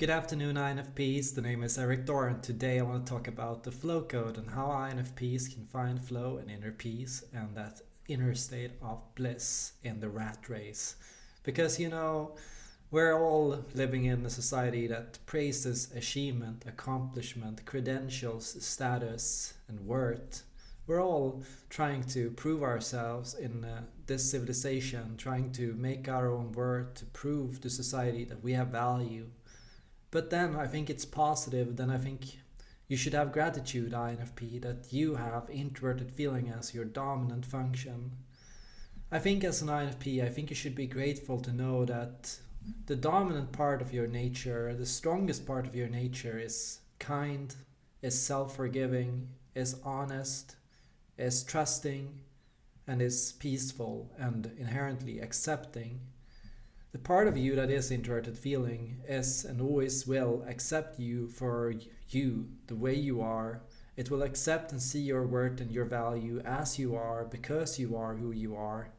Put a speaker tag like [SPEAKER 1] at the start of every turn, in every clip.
[SPEAKER 1] Good afternoon, INFPs. The name is Erik Thor, and today I want to talk about the flow code and how INFPs can find flow and inner peace and that inner state of bliss in the rat race. Because you know, we're all living in a society that praises achievement, accomplishment, credentials, status, and worth. We're all trying to prove ourselves in uh, this civilization, trying to make our own worth, to prove to society that we have value but then I think it's positive. Then I think you should have gratitude, INFP, that you have introverted feeling as your dominant function. I think as an INFP, I think you should be grateful to know that the dominant part of your nature, the strongest part of your nature is kind, is self-forgiving, is honest, is trusting, and is peaceful and inherently accepting. The part of you that is introverted feeling is and always will accept you for you, the way you are. It will accept and see your worth and your value as you are because you are who you are.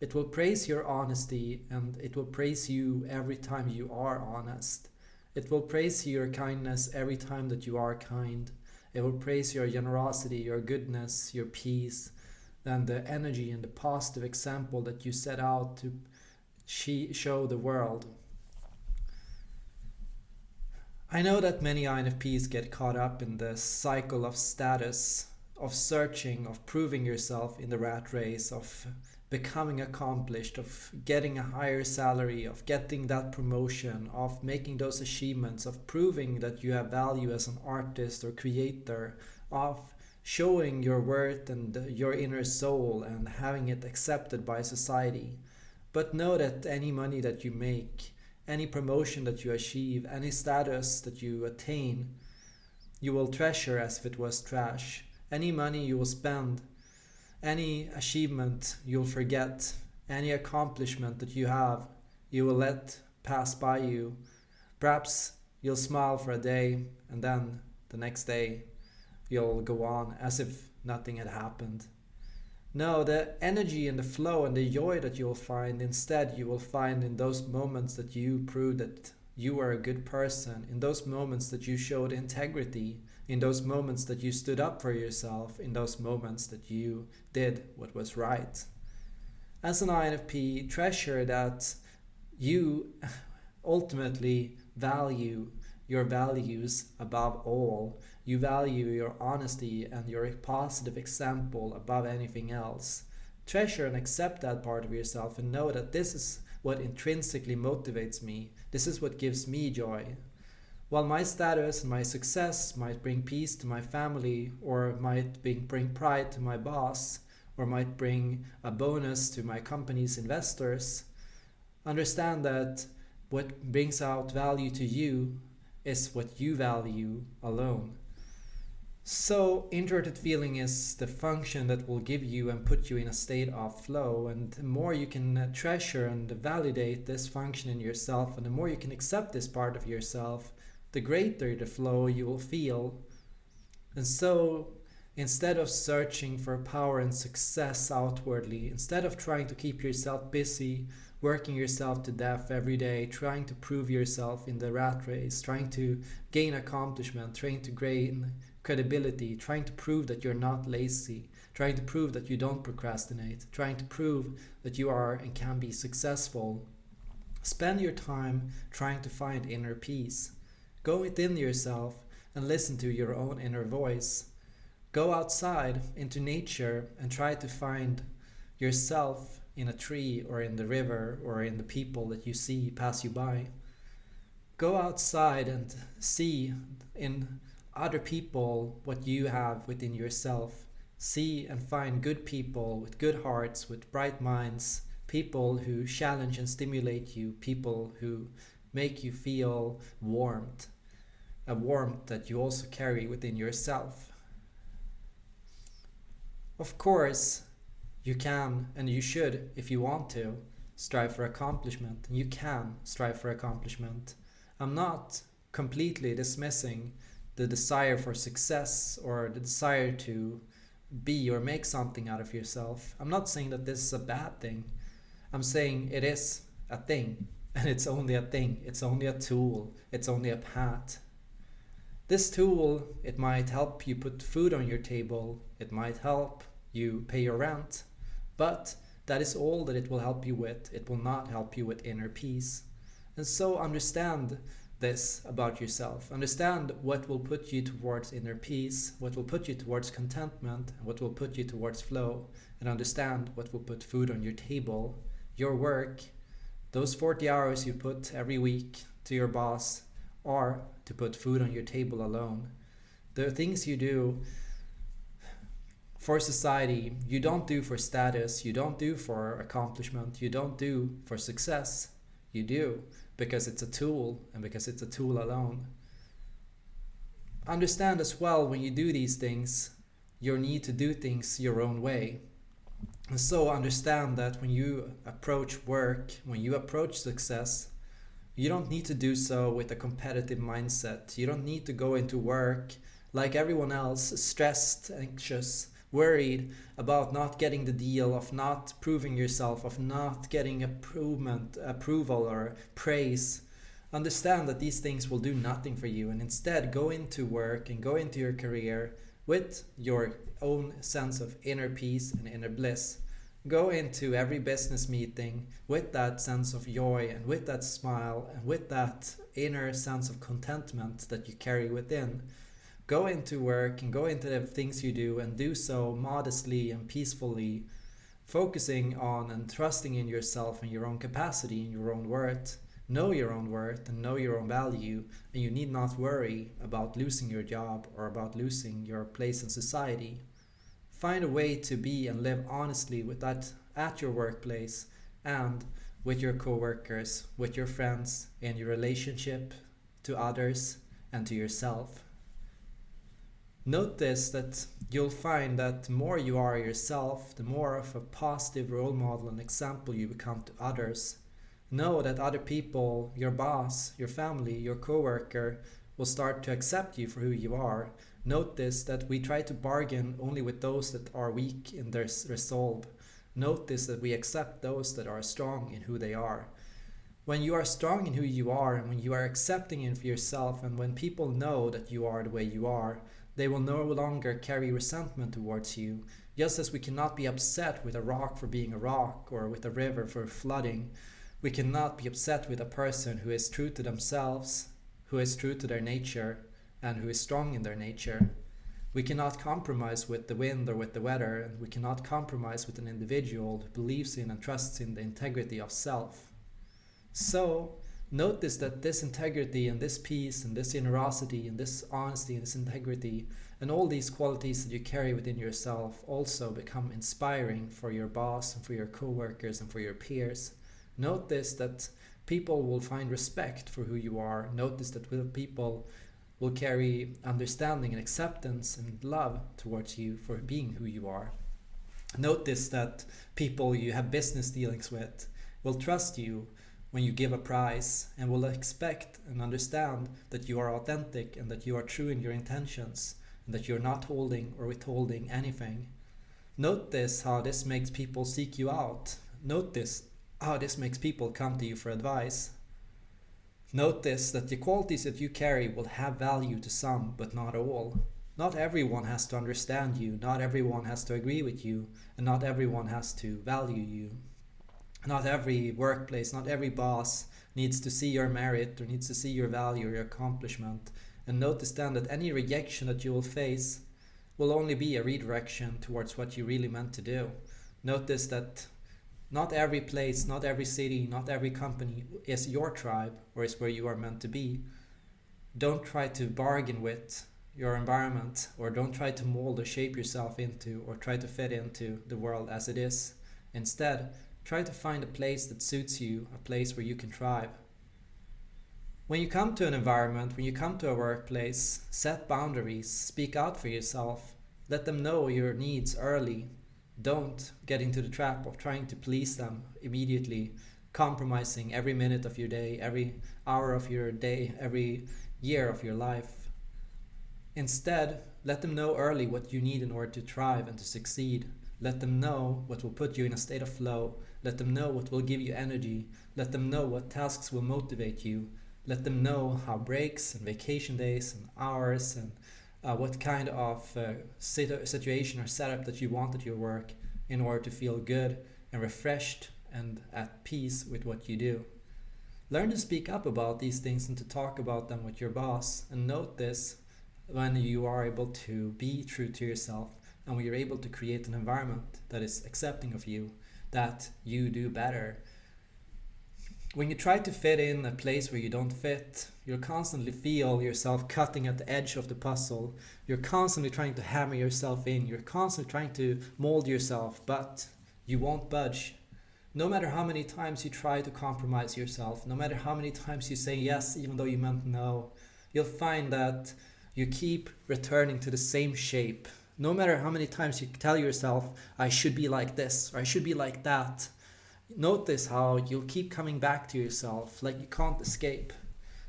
[SPEAKER 1] It will praise your honesty and it will praise you every time you are honest. It will praise your kindness every time that you are kind. It will praise your generosity, your goodness, your peace, and the energy and the positive example that you set out to she show the world. I know that many INFPs get caught up in the cycle of status, of searching, of proving yourself in the rat race, of becoming accomplished, of getting a higher salary, of getting that promotion, of making those achievements, of proving that you have value as an artist or creator, of showing your worth and your inner soul and having it accepted by society. But know that any money that you make, any promotion that you achieve, any status that you attain, you will treasure as if it was trash. Any money you will spend, any achievement you'll forget, any accomplishment that you have, you will let pass by you. Perhaps you'll smile for a day and then the next day you'll go on as if nothing had happened. No, the energy and the flow and the joy that you'll find instead you will find in those moments that you prove that you are a good person, in those moments that you showed integrity, in those moments that you stood up for yourself, in those moments that you did what was right. As an INFP, treasure that you ultimately value your values above all. You value your honesty and your positive example above anything else. Treasure and accept that part of yourself and know that this is what intrinsically motivates me. This is what gives me joy. While my status and my success might bring peace to my family or might bring pride to my boss or might bring a bonus to my company's investors, understand that what brings out value to you is what you value alone. So introverted feeling is the function that will give you and put you in a state of flow and the more you can uh, treasure and validate this function in yourself and the more you can accept this part of yourself, the greater the flow you will feel. And so instead of searching for power and success outwardly, instead of trying to keep yourself busy working yourself to death every day, trying to prove yourself in the rat race, trying to gain accomplishment, trying to gain credibility, trying to prove that you're not lazy, trying to prove that you don't procrastinate, trying to prove that you are and can be successful. Spend your time trying to find inner peace. Go within yourself and listen to your own inner voice. Go outside into nature and try to find yourself in a tree or in the river or in the people that you see pass you by. Go outside and see in other people what you have within yourself. See and find good people with good hearts, with bright minds, people who challenge and stimulate you, people who make you feel warmed, a warmth that you also carry within yourself. Of course, you can and you should, if you want to, strive for accomplishment. You can strive for accomplishment. I'm not completely dismissing the desire for success or the desire to be or make something out of yourself. I'm not saying that this is a bad thing. I'm saying it is a thing and it's only a thing, it's only a tool, it's only a path. This tool, it might help you put food on your table, it might help you pay your rent, but that is all that it will help you with. It will not help you with inner peace. And so understand this about yourself. Understand what will put you towards inner peace, what will put you towards contentment, what will put you towards flow. And understand what will put food on your table, your work, those 40 hours you put every week to your boss, or to put food on your table alone. The things you do for society, you don't do for status, you don't do for accomplishment, you don't do for success. You do because it's a tool and because it's a tool alone. Understand as well when you do these things, your need to do things your own way. And so understand that when you approach work, when you approach success, you don't need to do so with a competitive mindset. You don't need to go into work like everyone else, stressed, anxious, worried about not getting the deal, of not proving yourself, of not getting improvement, approval, or praise. Understand that these things will do nothing for you, and instead go into work and go into your career with your own sense of inner peace and inner bliss. Go into every business meeting with that sense of joy and with that smile and with that inner sense of contentment that you carry within go into work and go into the things you do and do so modestly and peacefully, focusing on and trusting in yourself and your own capacity and your own worth. Know your own worth and know your own value, and you need not worry about losing your job or about losing your place in society. Find a way to be and live honestly with that at your workplace and with your coworkers, with your friends, in your relationship to others and to yourself. Notice that you'll find that the more you are yourself, the more of a positive role model and example you become to others. Know that other people, your boss, your family, your coworker, will start to accept you for who you are. Notice that we try to bargain only with those that are weak in their resolve. Notice that we accept those that are strong in who they are. When you are strong in who you are and when you are accepting in for yourself and when people know that you are the way you are, they will no longer carry resentment towards you, just as we cannot be upset with a rock for being a rock or with a river for flooding. We cannot be upset with a person who is true to themselves, who is true to their nature, and who is strong in their nature. We cannot compromise with the wind or with the weather, and we cannot compromise with an individual who believes in and trusts in the integrity of self. So, notice that this integrity and this peace and this generosity and this honesty and this integrity and all these qualities that you carry within yourself also become inspiring for your boss and for your co-workers and for your peers. Notice that people will find respect for who you are. Notice that people will carry understanding and acceptance and love towards you for being who you are. Notice that people you have business dealings with will trust you when you give a prize and will expect and understand that you are authentic and that you are true in your intentions and that you're not holding or withholding anything. Notice how this makes people seek you out. Notice how this makes people come to you for advice. Notice that the qualities that you carry will have value to some, but not all. Not everyone has to understand you, not everyone has to agree with you, and not everyone has to value you not every workplace, not every boss needs to see your merit or needs to see your value or your accomplishment. And notice then that any rejection that you will face will only be a redirection towards what you really meant to do. Notice that not every place, not every city, not every company is your tribe or is where you are meant to be. Don't try to bargain with your environment or don't try to mold or shape yourself into or try to fit into the world as it is. Instead, Try to find a place that suits you, a place where you can thrive. When you come to an environment, when you come to a workplace, set boundaries, speak out for yourself, let them know your needs early. Don't get into the trap of trying to please them immediately, compromising every minute of your day, every hour of your day, every year of your life. Instead, let them know early what you need in order to thrive and to succeed. Let them know what will put you in a state of flow Let them know what will give you energy. Let them know what tasks will motivate you. Let them know how breaks and vacation days and hours and uh, what kind of uh, situation or setup that you want at your work in order to feel good and refreshed and at peace with what you do. Learn to speak up about these things and to talk about them with your boss and note this when you are able to be true to yourself and when you're able to create an environment that is accepting of you, that you do better. When you try to fit in a place where you don't fit, you'll constantly feel yourself cutting at the edge of the puzzle. You're constantly trying to hammer yourself in. You're constantly trying to mold yourself, but you won't budge. No matter how many times you try to compromise yourself, no matter how many times you say yes even though you meant no, you'll find that you keep returning to the same shape no matter how many times you tell yourself, I should be like this or I should be like that, notice how you'll keep coming back to yourself like you can't escape.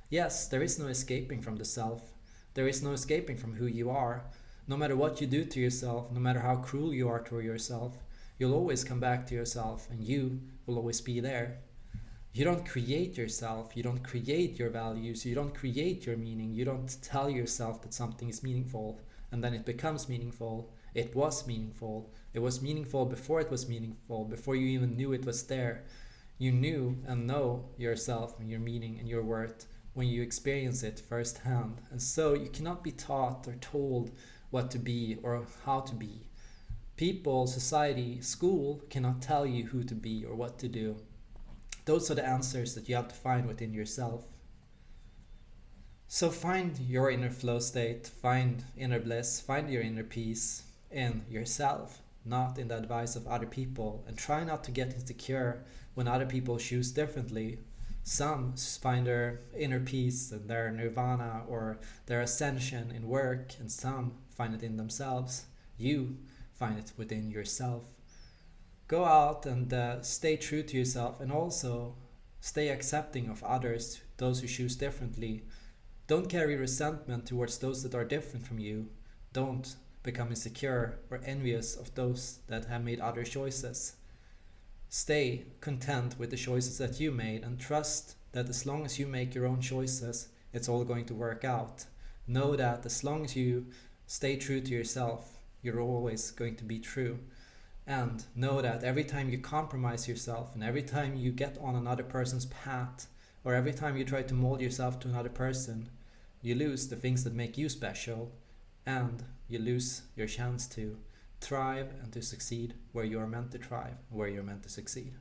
[SPEAKER 1] Yes, there is no escaping from the self. There is no escaping from who you are. No matter what you do to yourself, no matter how cruel you are to yourself, you'll always come back to yourself and you will always be there. You don't create yourself, you don't create your values, you don't create your meaning, you don't tell yourself that something is meaningful and then it becomes meaningful. It was meaningful. It was meaningful before it was meaningful, before you even knew it was there. You knew and know yourself and your meaning and your worth when you experience it firsthand. And so you cannot be taught or told what to be or how to be. People, society, school cannot tell you who to be or what to do. Those are the answers that you have to find within yourself. So find your inner flow state, find inner bliss, find your inner peace in yourself, not in the advice of other people, and try not to get insecure when other people choose differently. Some find their inner peace and their nirvana or their ascension in work, and some find it in themselves. You find it within yourself. Go out and uh, stay true to yourself and also stay accepting of others, those who choose differently don't carry resentment towards those that are different from you. Don't become insecure or envious of those that have made other choices. Stay content with the choices that you made and trust that as long as you make your own choices, it's all going to work out. Know that as long as you stay true to yourself, you're always going to be true. And know that every time you compromise yourself and every time you get on another person's path, or every time you try to mold yourself to another person, you lose the things that make you special and you lose your chance to thrive and to succeed where you are meant to thrive, where you're meant to succeed.